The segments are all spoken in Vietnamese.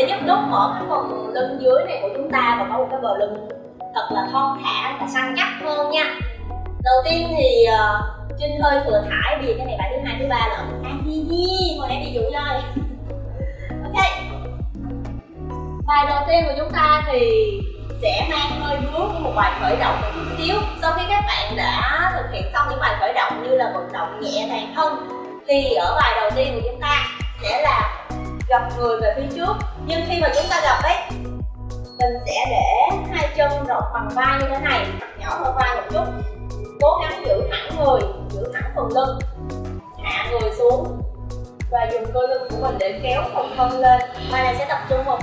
để giúp đốt mở cái phần lưng dưới này của chúng ta và có một cái bờ lưng thật là thon thả và săn chắc hơn nha. Đầu tiên thì uh, Trinh hơi thừa thải vì cái này bài thứ hai thứ ba là à đi đi hồi nãy bị dụ rồi ok. Bài đầu tiên của chúng ta thì sẽ mang hơi vướng của một bài khởi động một chút xíu. Sau khi các bạn đã thực hiện xong những bài khởi động như là vận động nhẹ toàn thân thì ở bài đầu tiên của chúng ta sẽ là gập người về phía trước. Nhưng khi mà chúng ta gập ấy, mình sẽ để hai chân rộng bằng vai như thế này nhỏ hơn vai một chút. Cố gắng giữ thẳng người, giữ thẳng phần lưng, hạ người xuống và dùng cơ lưng của mình để kéo phần thân lên. Bài này sẽ tập trung vào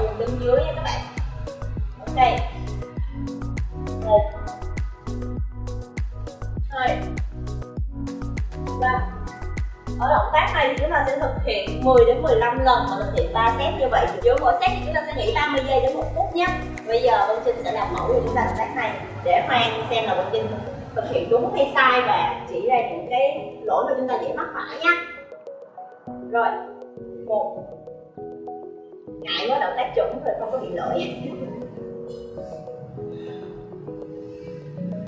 sẽ thực hiện 10 đến 15 lần và thực hiện 3 set như vậy. Thì mỗi set thì chúng ta sẽ nghỉ 30 giây đến một phút nhé. Bây giờ Vân Trinh sẽ làm mẫu cho chúng ta động tác này để Hoàng xem là Vân Trinh thực hiện đúng hay sai và chỉ ra những cái lỗi mà chúng ta dễ mắc phải nhé. Rồi, một. Ngại quá, động tác chuẩn rồi không có bị lỗi.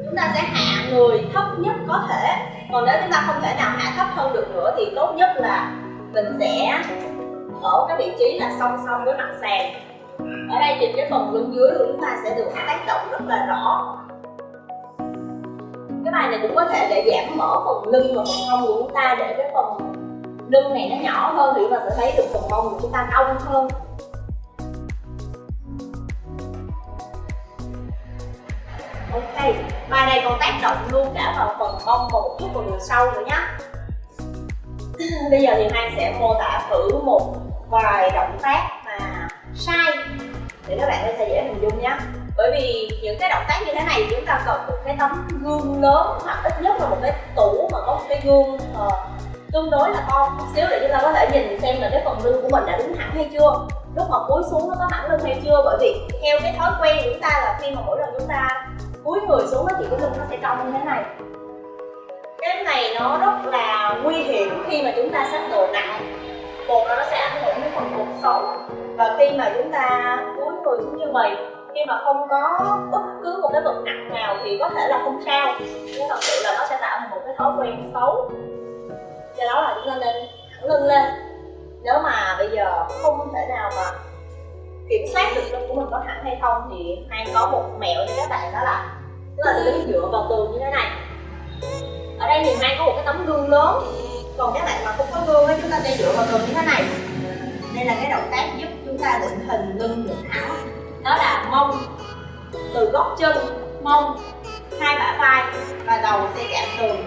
Chúng ta sẽ hạ người thấp nhất có thể. Còn nếu chúng ta không thể nào hạ thấp hơn được nữa thì tốt nhất là mình sẽ ở cái vị trí là song song với mặt sàn. Ở đây thì cái phần lưng dưới của chúng ta sẽ được tác động rất là rõ. Cái bài này cũng có thể để giảm mở phần lưng và phần hông của chúng ta để cái phần lưng này nó nhỏ hơn thì chúng ta sẽ thấy được phần hông của chúng ta cong hơn. Ok, bài này còn tác động luôn cả vào phần mông một chút vào đường sau nữa nhé bây giờ thì Mai sẽ mô tả thử một vài động tác mà sai để các bạn có thể dễ hình dung nhé. Bởi vì những cái động tác như thế này chúng ta cần một cái tấm gương lớn hoặc ít nhất là một cái tủ mà có một cái gương uh, tương đối là to một xíu để chúng ta có thể nhìn xem là cái phần lưng của mình đã đứng thẳng hay chưa lúc mà cúi xuống nó có thẳng lưng hay chưa. Bởi vì theo cái thói quen của chúng ta là khi mà mỗi lần chúng ta cúi người xuống thì cái lưng nó sẽ cong như thế này cái này nó rất là nguy hiểm khi mà chúng ta xách đồ nặng. Một là nó sẽ ảnh hưởng đến phần cuộc sống. Và khi mà chúng ta cúi người xuống như vậy khi mà không có bất cứ một cái vật nặng nào thì có thể là không sao. Nhưng thật sự là nó sẽ tạo thành một cái thói quen xấu. Do đó là chúng ta nên thẳng lưng lên. Nếu mà bây giờ không thể nào mà kiểm soát được lưng của mình có thẳng hay không thì hay có một mẹo cho các bạn đó là tức là đứng dựa vào tường như thế này đây thì mai có một cái tấm gương lớn. Còn các bạn mà không có gương ấy chúng ta sẽ dựa vào tường như thế này. Đây là cái động tác giúp chúng ta định hình lưng định áo. Đó là mông. Từ góc chân, mông. Hai bả vai và đầu sẽ chạm tường.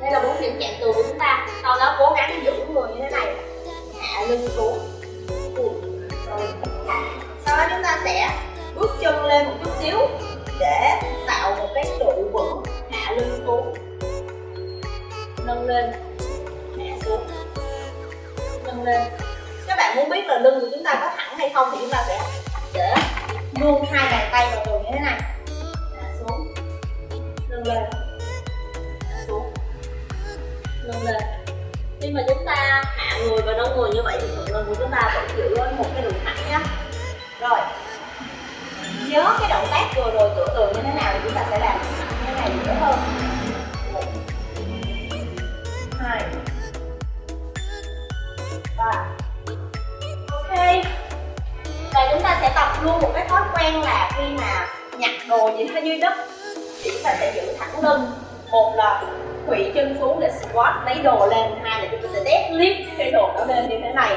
Đây là bốn điểm chạm tường của chúng ta. Sau đó cố gắng giữ người như thế này. Hạ lưng xuống. Rồi sau đó chúng ta sẽ bước chân lên một chút xíu để tạo một cái trụ vững hạ lưng xuống. Nâng lên. Hạ xuống. Nâng lên. Các bạn muốn biết là lưng của chúng ta có thẳng hay không thì chúng ta sẽ để luôn hai bàn tay vào tường như thế này. Hạ xuống. Nâng lên. Hạ xuống. Nâng lên. Khi mà chúng ta hạ người và nâng người như vậy thì phần lưng của chúng ta vẫn giữ một cái đường thẳng nhé. Khuỵu chân xuống để squat, lấy đồ lên. Hai là chúng ta sẽ deadlift cái đồ nó lên như thế này.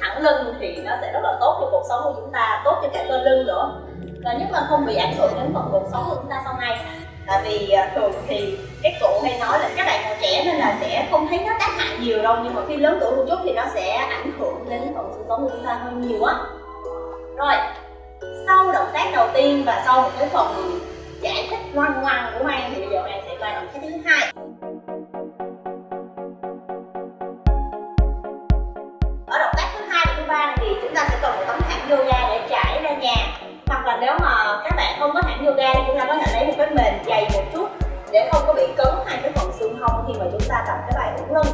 Thẳng lưng thì nó sẽ rất là tốt cho cuộc sống của chúng ta, tốt cho cả cơ lưng nữa. Và nhất là không bị ảnh hưởng đến phần cuộc sống của chúng ta sau này. Tại vì à, thường thì các cụ hay nói là các bạn còn trẻ nên là sẽ không thấy nó tác hại nhiều đâu. Nhưng mà khi lớn tuổi một chút thì nó sẽ ảnh hưởng đến phần cuộc sống của chúng ta hơn nhiều á. Rồi, sau động tác đầu tiên và sau một cái phần giải thích ngoan ngoan của Mai thì bây giờ Mai sẽ qua động tác thứ hai. Yoga để trải ra nhà. Hoặc là nếu mà các bạn không có thảm yoga thì chúng ta có thể lấy một cái mền dày một chút để không có bị cứng hai cái phần xương hông thì mà chúng ta tập cái bài ủng lưng.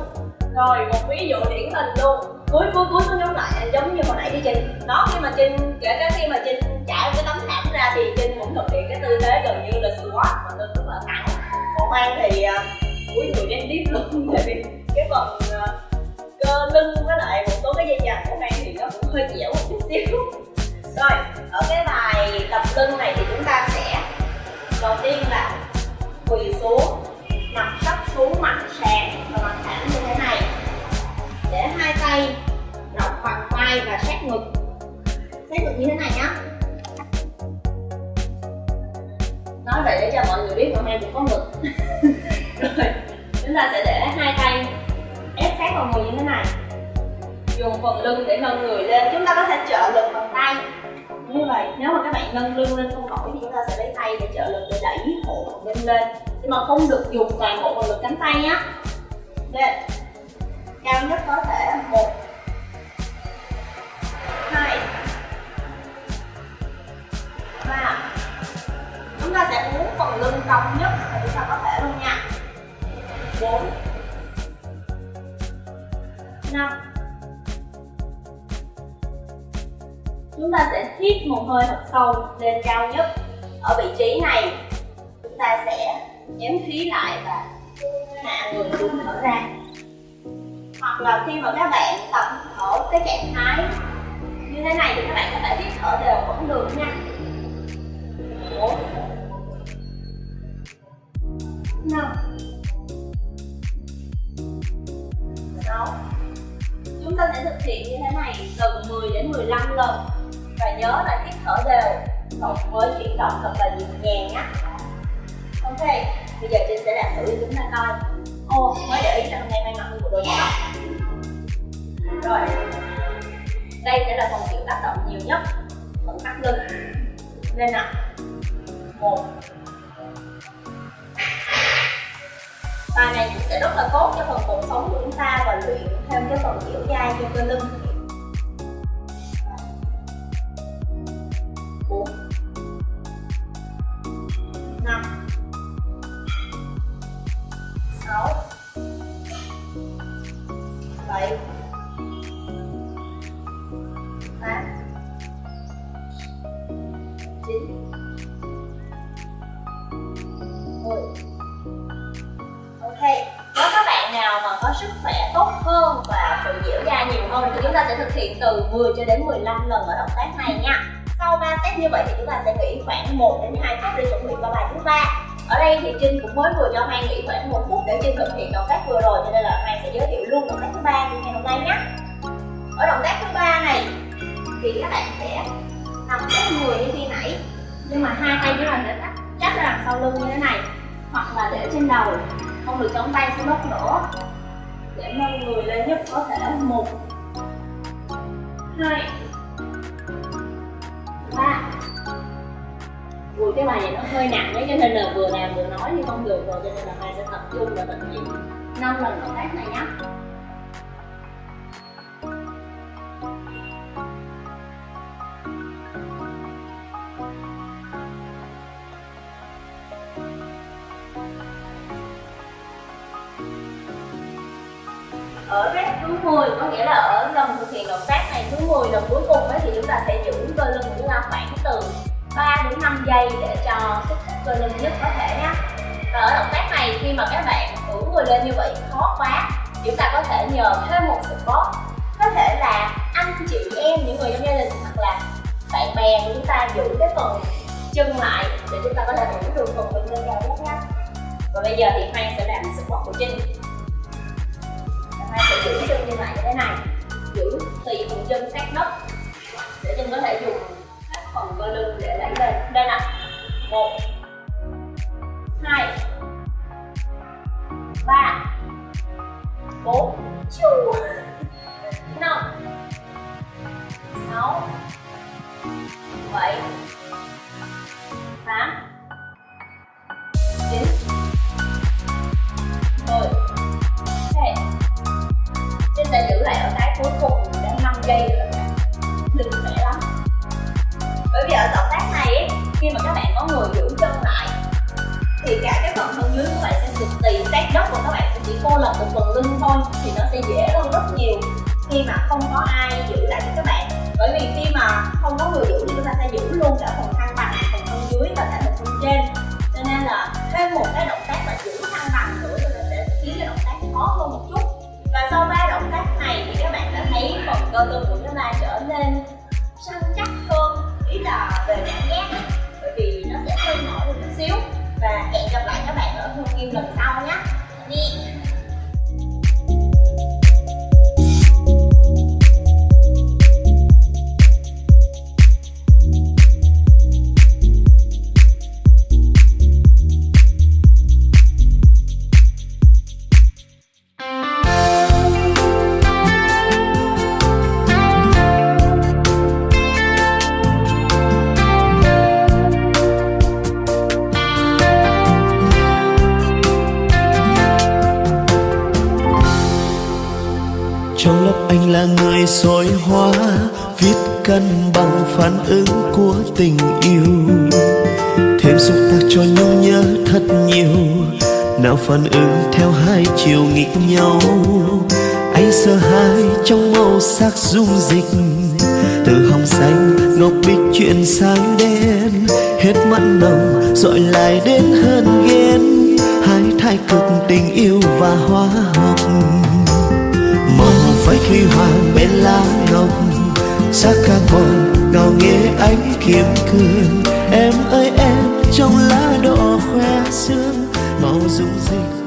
Rồi một ví dụ điển hình luôn. Cuối cuối cuối xuống giống lại giống như hồi nãy đi trình đó khi mà trinh kể cả khi mà trinh trải cái tấm thảm ra thì trinh cũng thực hiện cái tư thế gần như là squat mà tôi rất là thẳng. Còn mang thì uh, cuối người đen tiếp luôn tại vì cái phần uh, Ờ, cơ lưng với lại một số cái dây chằng của mang thì nó cũng hơi dẻo một chút xíu. Rồi, ở cái bài tập lưng này thì chúng ta sẽ đầu tiên là quỳ xuống, mặt sắp xuống, mặt sàn và mặt thẳng như thế này. Để hai tay rộng bằng vai và sát ngực. Sát ngực như thế này nhá. Nói vậy để cho mọi người biết hôm nay cũng có ngực. Rồi, chúng ta sẽ để hai tay vào người như thế này. Dùng phần lưng để nâng người lên, chúng ta có thể trợ lực bằng tay. Như vậy, nếu mà các bạn nâng lưng lên không nổi thì chúng ta sẽ lấy tay để trợ lực để đẩy hộ lưng lên. Nhưng mà không được dùng toàn bộ phần lực cánh tay nhé lên cao nhất có thể một, hai, ba. Chúng ta sẽ uống phần lưng cong nhất thì chúng ta có thể luôn nha. Bốn. 5 Chúng ta sẽ hít một hơi thật sâu lên cao nhất. Ở vị trí này, chúng ta sẽ ném khí lại và hạ người xuống thở ra. Hoặc là khi mà các bạn tập thở cái trạng thái như thế này thì các bạn có thể hít thở đều cũng được nha. 4 5 ta sẽ thực hiện như thế này từ 10 đến 15 lần. Và nhớ là hít thở đều, cộng với chuyển động thật là nhịp nhàng nhé. Ok, bây giờ trinh sẽ làm thử cho chúng ta coi. Ô, mới để ý là hôm nay may mặc một đôi tóc rồi, đây sẽ là phần chịu tác động nhiều nhất. Phần thắt lưng. Lên nào một. Bài này cũng sẽ rất là tốt cho phần cột sống của chúng ta và luyện thêm cái phần kiểu dai cho cơ lưng. Bốn. Năm. Sáu. Bảy. Tám. Chín. Có sức khỏe tốt hơn và sự dẻo dai nhiều hơn thì chúng ta sẽ thực hiện từ 10 cho đến 15 lần ở động tác này nha. Sau 3 set như vậy thì chúng ta sẽ nghỉ khoảng 1 đến 2 phút để chuẩn bị vào bài thứ ba. Ở đây thì Trinh cũng mới vừa cho Hoang nghỉ khoảng một phút để Trinh thực hiện động tác vừa rồi, cho nên là Hoang sẽ giới thiệu luôn động tác thứ ba của ngày hôm nay nhé. Ở động tác thứ ba này thì các bạn sẽ nằm ép người như khi nãy, nhưng mà hai tay chúng ta sẽ chắc chắp ra đằng sau lưng như thế này, hoặc là để trên đầu, không được chống tay xuống đất nữa để nâng người lên nhất có thể một. Hai. Ba. Vừa cái bài này nó hơi nặng đấy cho nên là vừa làm vừa nói thì không được rồi, cho nên là hai sẽ tập trung và tận dụng năm lần động tác này nhé ở rep thứ 10 có nghĩa là ở lần thực hiện động tác này thứ 10 lần cuối cùng ấy, thì chúng ta sẽ giữ cơ lưng của chúng ta khoảng từ 3 đến 5 giây để cho kích thích cơ lưng nhất có thể nhé. Và ở động tác này khi mà các bạn thử người lên như vậy khó quá. Chúng ta có thể nhờ thêm một support có thể là anh chị em những người trong gia đình hoặc là bạn bè của chúng ta giữ cái phần chân lại để chúng ta có thể giữ được phần lưng lên cao nhất nhé. Và bây giờ thì Hoang sẽ làm support của Trinh. Hoang sẽ giữ chân như lại như thế này. Giữ tùy phần chân sát đất để chân có thể dùng các phần cơ lưng để đẩy lên. Đây nè. Một. Hai. Ba. Bốn. Chu năm. Sáu. Bảy. Lại ở cái cuối cùng đến 5 giây nữa đừng khỏe lắm. Bởi vì ở động tác này ấy, khi mà các bạn có người giữ chân lại thì cả cái phần thân dưới của bạn sẽ cực tì sát đất và các bạn sẽ chỉ cô lập một phần lưng thôi thì nó sẽ dễ hơn rất nhiều khi mà không có ai giữ lại cho các bạn. Bởi vì khi mà không có người giữ thì chúng ta sẽ giữ luôn cả phần thăng bằng phần thân dưới và cả phần thân trên. Cho nên là thêm một cái động đôi cơ lưng của chúng ta trở nên săn chắc hơn, ý là về cảm giác bởi vì nó sẽ hơi mỏi một chút xíu. Và hẹn gặp lại các bạn ở hương kim lần sau nhé. Đi trong lớp anh là người soi hóa viết cân bằng phản ứng của tình yêu. Thêm xúc tác cho nhau nhớ thật nhiều, nào phản ứng theo hai chiều nghịch nhau. Anh sợ hai trong màu sắc dung dịch từ hồng xanh ngọc bích chuyển sang đen. Hết mặn nồng, dọi lại đến hơn ghen, hai thái cực tình yêu và hóa học khi huy hoàng bên lá ngọc, sắc còn ngào nghe ánh kiếm cương. Em ơi, em trong lá đỏ khoe sương, màu rụng dịch